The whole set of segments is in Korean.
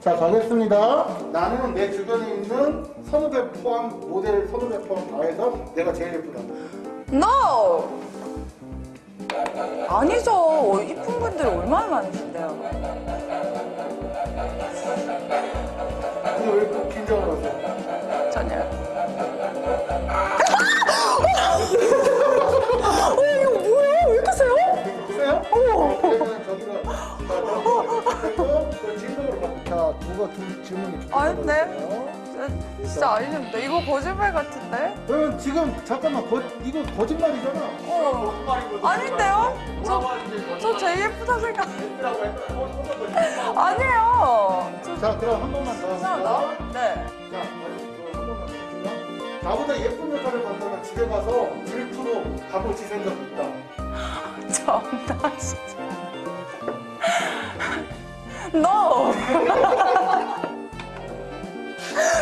자 가겠습니다. 나는 내 주변에 있는 선후배 포함 모델 선후배 포함 다 해서 내가 제일 예쁘다. No! 아니죠. 이쁜 분들이 얼마나 많으신데요. 근데 왜 이렇게 긴장을 하세요? 자 누가 두 질문이 두 아닌데? 진짜, 아니신데. 이거 거짓말 같은데? 그러면 지금 잠깐만 거, 이거 거짓말이잖아. 어. 아닌데요? 저, 저 제일 예쁘다 생각. 아니에요. 저 자 그럼 한 번만 더. 합시다. 네. 자, 한 번만 더. 나보다 예쁜 여자를 만나면 집에 가서 질투로 가보지 생각 있다. 정답 진짜. No!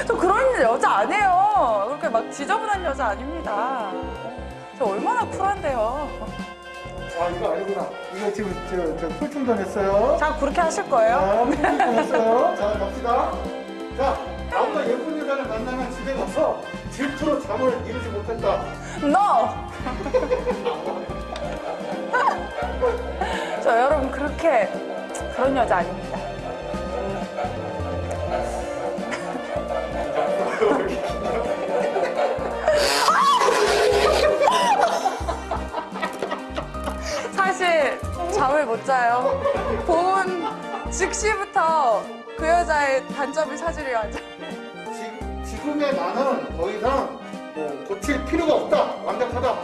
저 그런 여자 아니에요. 그렇게 막 지저분한 여자 아닙니다. 저 얼마나 쿨한데요. 아 이거 아니구나. 이거 지금 저, 저 풀충전 했어요. 자, 그렇게 하실 거예요? 자, 풀충전 했어요. 자, 갑시다. 자, 나보다 예쁜 여자를 만나면 집에 가서 질투로 잠을 이루지 못했다. No! 저 여러분 그렇게 그런 여자 아닙니다. 잠을 못 자요. 본 즉시부터 그 여자의 단점을 찾으려 하죠. 지, 지금의 나는 더 이상 뭐 고칠 필요가 없다. 완벽하다.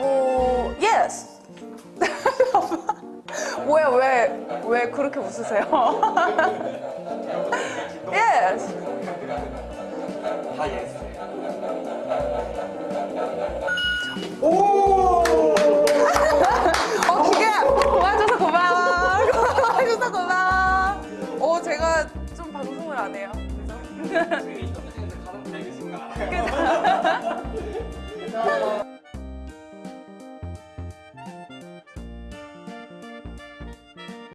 오, yes. 뭐야, 왜, 왜 그렇게 웃으세요? yes. 다 예스. 오! Yeah.